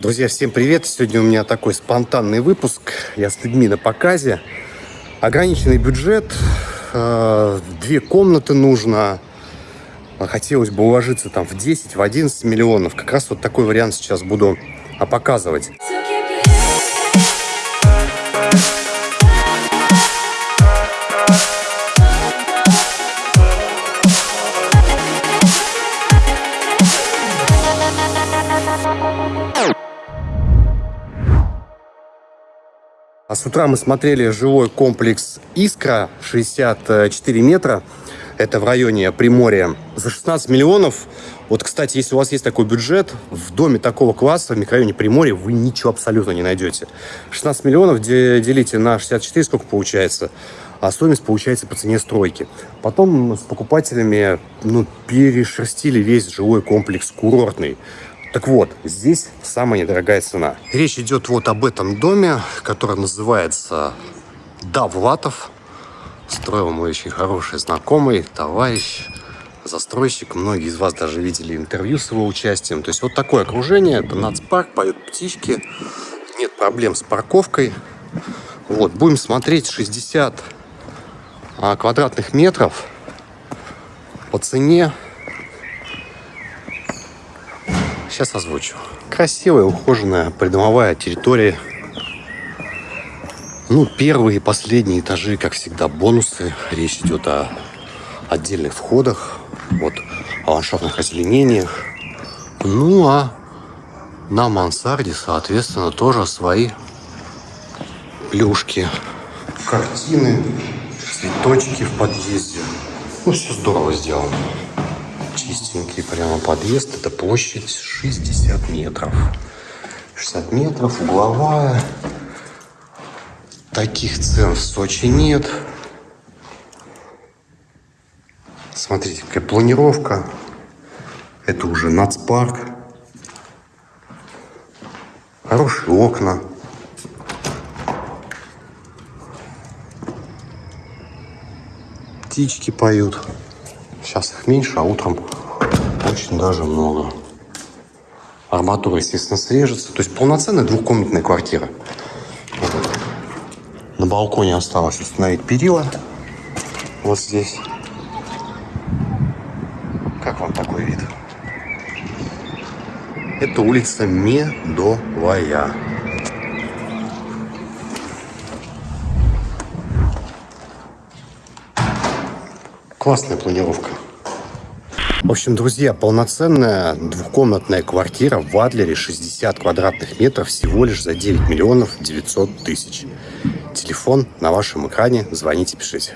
Друзья, всем привет! Сегодня у меня такой спонтанный выпуск. Я с людьми на показе. Ограниченный бюджет, э, две комнаты нужно. Хотелось бы уложиться там в 10, в 11 миллионов. Как раз вот такой вариант сейчас буду показывать. А с утра мы смотрели жилой комплекс «Искра» 64 метра. Это в районе Приморья. За 16 миллионов. Вот, кстати, если у вас есть такой бюджет, в доме такого класса в микрорайоне Приморья вы ничего абсолютно не найдете. 16 миллионов делите на 64, сколько получается? А стоимость получается по цене стройки. Потом с покупателями ну, перешерстили весь жилой комплекс курортный. Так вот, здесь самая недорогая цена. Речь идет вот об этом доме, который называется Давлатов. Строил мой очень хороший знакомый, товарищ, застройщик. Многие из вас даже видели интервью с его участием. То есть вот такое окружение. Это нацпарк, поют птички. Нет проблем с парковкой. Вот, будем смотреть 60 а, квадратных метров по цене Сейчас озвучу. Красивая, ухоженная придомовая территория. Ну, первые и последние этажи, как всегда, бонусы. Речь идет о отдельных входах, вот, о ландшафтных озеленениях. Ну, а на мансарде, соответственно, тоже свои плюшки, картины, цветочки в подъезде. Ну, все здорово сделано чистенький прямо подъезд. Это площадь 60 метров. 60 метров, угловая. Таких цен в Сочи нет. Смотрите, какая планировка. Это уже нацпарк. Хорошие окна. Птички поют. Сейчас их меньше, а утром очень даже много. Арматура, естественно, срежется. То есть полноценная двухкомнатная квартира. На балконе осталось установить перила. Вот здесь. Как вам такой вид? Это улица Медовая. Классная планировка. В общем, друзья, полноценная двухкомнатная квартира в Адлере 60 квадратных метров всего лишь за 9 миллионов 900 тысяч. Телефон на вашем экране. Звоните, пишите.